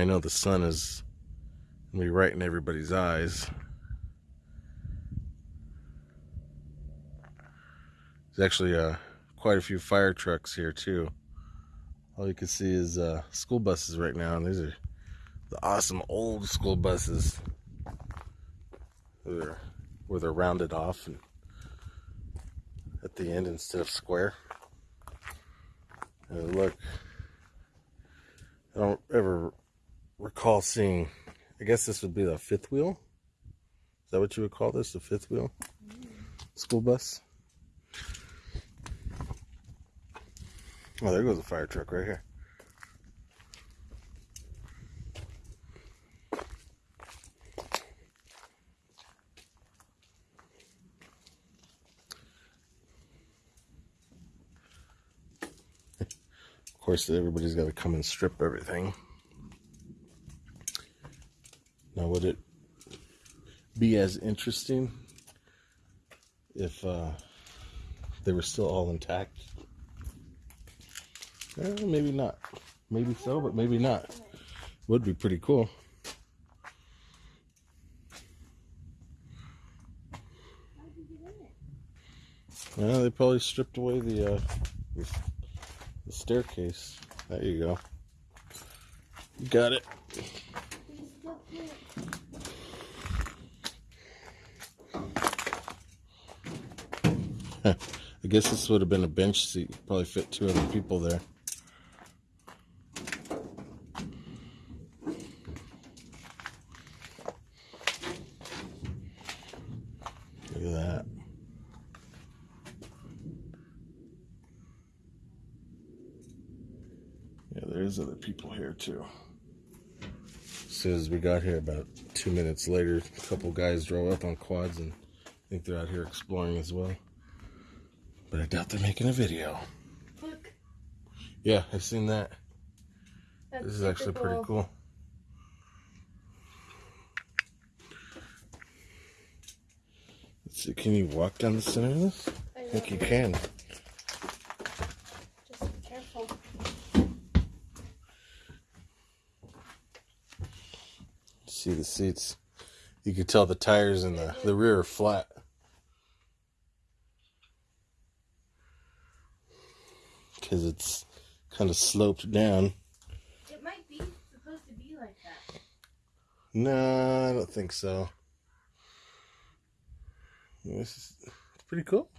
I know the sun is be right in everybody's eyes. There's actually uh, quite a few fire trucks here too. All you can see is uh, school buses right now, and these are the awesome old school buses. They're, where they're rounded off and at the end instead of square. And look, I don't ever recall seeing, I guess this would be the fifth wheel. Is that what you would call this, the fifth wheel? School bus? Oh, there goes a fire truck right here. Of course, everybody's got to come and strip everything. Now, would it be as interesting if uh, they were still all intact? Eh, maybe not. Maybe so, but maybe not. Would be pretty cool. Yeah, they probably stripped away the, uh, the, the staircase. There you go. You got it. I guess this would have been a bench seat. Probably fit two other people there. Look at that. Yeah, there's other people here too. As soon as we got here, about two minutes later, a couple guys drove up on quads and I think they're out here exploring as well. But I doubt they're making a video. Look. Yeah, I've seen that. That's This is actually pretty cool. Let's see, can you walk down the center of this? I I think you can. Just be careful. See the seats. You can tell the tires in the, the rear are flat. Because it's kind of sloped down. It might be supposed to be like that. No, I don't think so. This is it's pretty cool.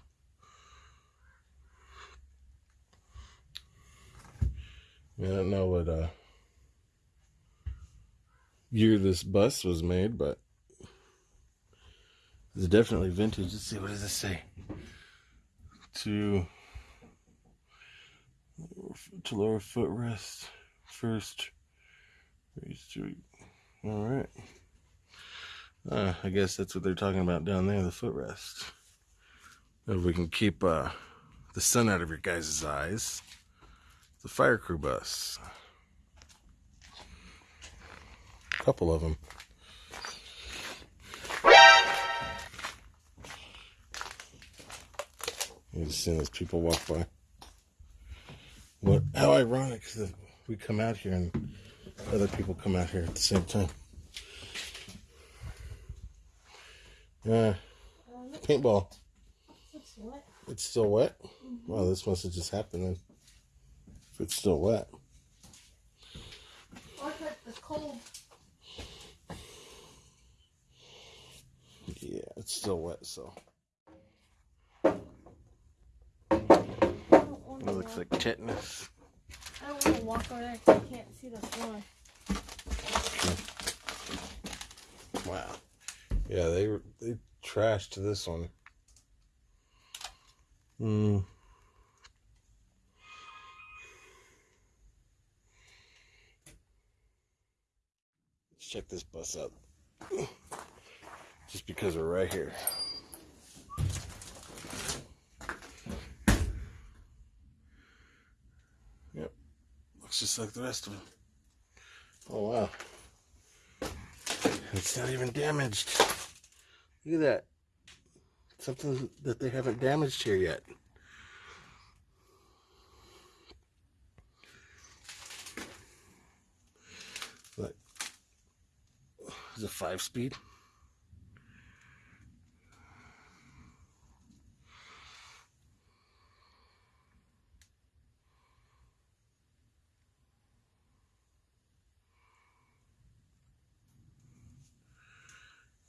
I don't know what uh, year this bus was made, but it's definitely vintage. Let's see, what does this say? To to lower footrest first. All right. Uh, I guess that's what they're talking about down there, the footrest. If we can keep uh, the sun out of your guys' eyes, the fire crew bus. A couple of them. You just seeing those people walk by. What? How ironic that we come out here and other people come out here at the same time. Um, paintball. it's still wet. Wow, this must have just happened then. If it's still wet. Or it's cold. Yeah, it's still wet, so it looks like tetanus. I don't want to walk over there because I can't see the floor. Wow. Yeah, they were they trashed this one. Hmm. Let's check this bus out. Just because we're right here. Just like the rest of them. Oh wow. It's not even damaged. Look at that. Something that they haven't damaged here yet. Like It's a five speed.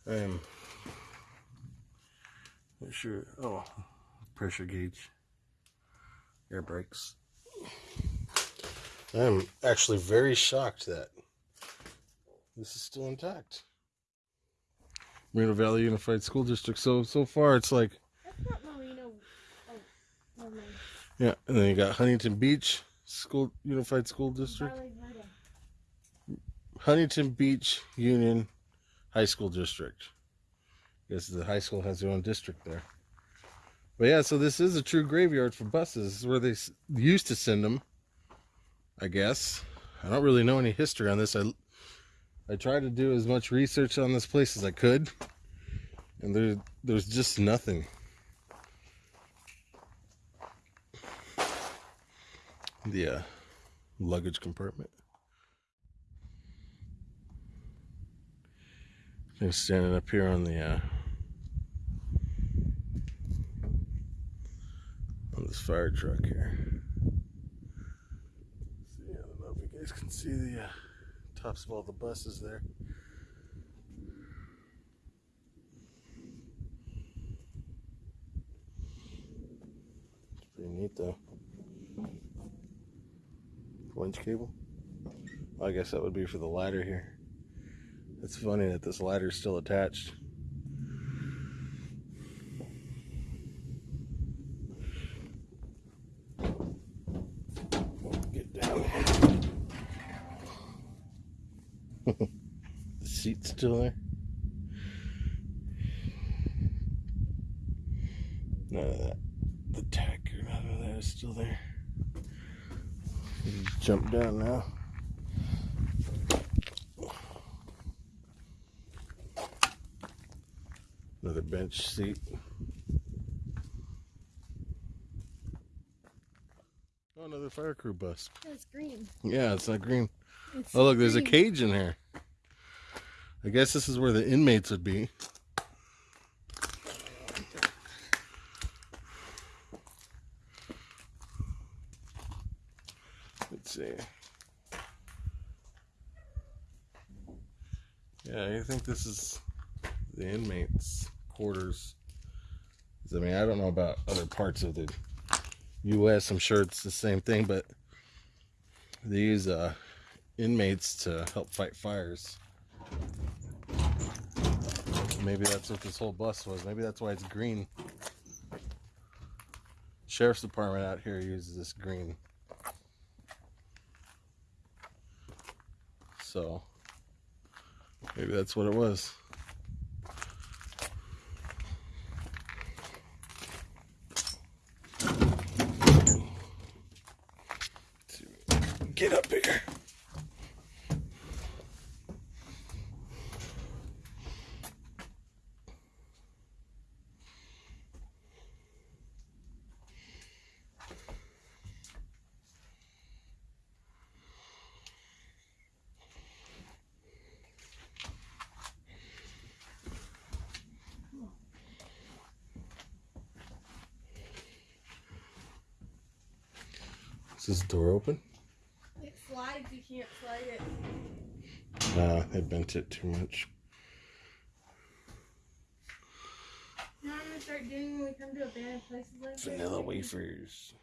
I'm not sure. Oh, pressure gauge, air brakes. I'm actually very shocked that this is still intact. Moreno Valley Unified School District. So so far it's like That's not Marino. Oh, never yeah, and then you got Huntington Beach School Unified School District, Huntington Beach Union High School District. Because the high school has their own district there. But yeah, so this is a true graveyard for buses. This is where they used to send them. I guess. I don't really know any history on this. I I tried to do as much research on this place as I could, and there there's just nothing. The uh, luggage compartment. Standing up here on the uh, on this fire truck here. See, I don't know if you guys can see the uh, tops of all the buses there. It's pretty neat though. Winch cable. I guess that would be for the ladder here. It's funny that this ladder's still attached. Get down the seat's still there. None of that. The tack or none of that is still there. You jump down now. Another bench seat. Oh, another fire crew bus. It's green. Yeah, it's not green. It's Oh, look, there's a cage in here. I guess this is where the inmates would be. Let's see. Yeah, I think this is the inmates' quarters. I mean, I don't know about other parts of the U.S. I'm sure it's the same thing, but they use uh, inmates to help fight fires. Maybe that's what this whole bus was. Maybe that's why it's green. Sheriff's department out here uses this green. So maybe that's what it was. Get up here. Is this door open? It slides. You can't slide it. Nah, I bent it too much. Now I'm gonna start doing when we come to abandoned places like this? Vanilla wafers.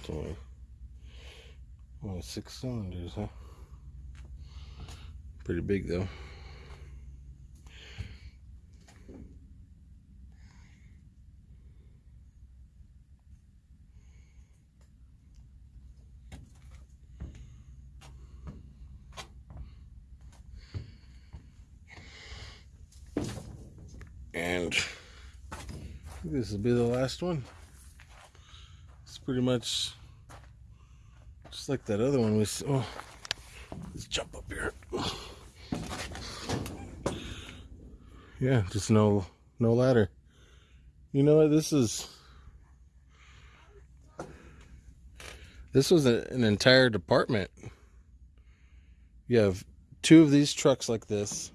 It's only, only six cylinders, huh? Pretty big though. And this will be the last one. It's pretty much just like that other one we Oh, let's jump up here. Yeah, just no no ladder. You know what? This is. This was a, an entire department. You have two of these trucks like this.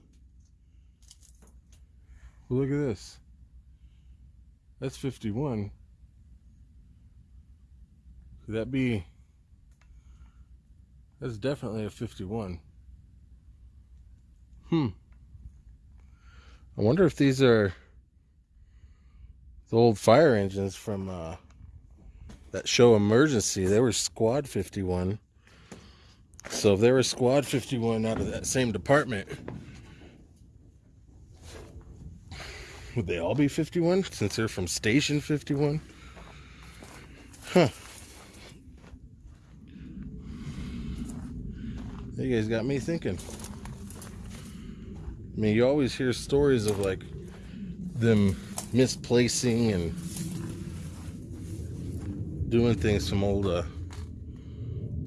Look at this. That's 51. Could that be. That's definitely a 51. Hmm. I wonder if these are the old fire engines from uh, that show Emergency. They were Squad 51. So if they were Squad 51 out of that same department, would they all be 51 since they're from Station 51? Huh. You guys got me thinking. I mean, you always hear stories of like them misplacing and doing things from old uh,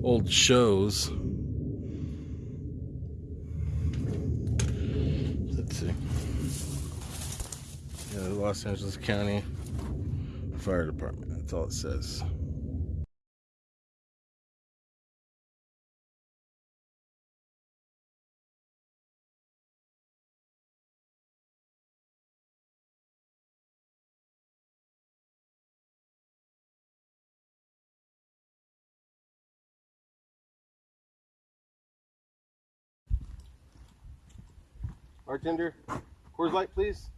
old shows. Let's see. Yeah, Los Angeles County Fire Department. That's all it says. Bartender, Coors Light, please.